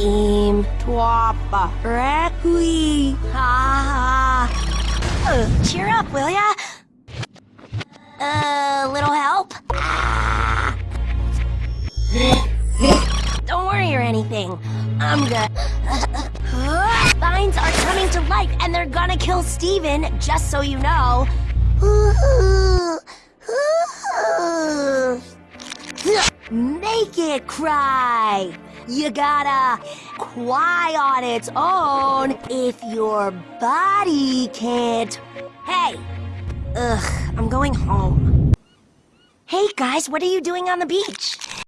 Im Twapa Requi. Ha ha. Uh, cheer up, will ya? Uh, little help? Don't worry or anything. I'm good. Vines are coming to life and they're gonna kill Steven, just so you know. Make it cry. You gotta cry on its own if your body can't. Hey! Ugh, I'm going home. Hey guys, what are you doing on the beach?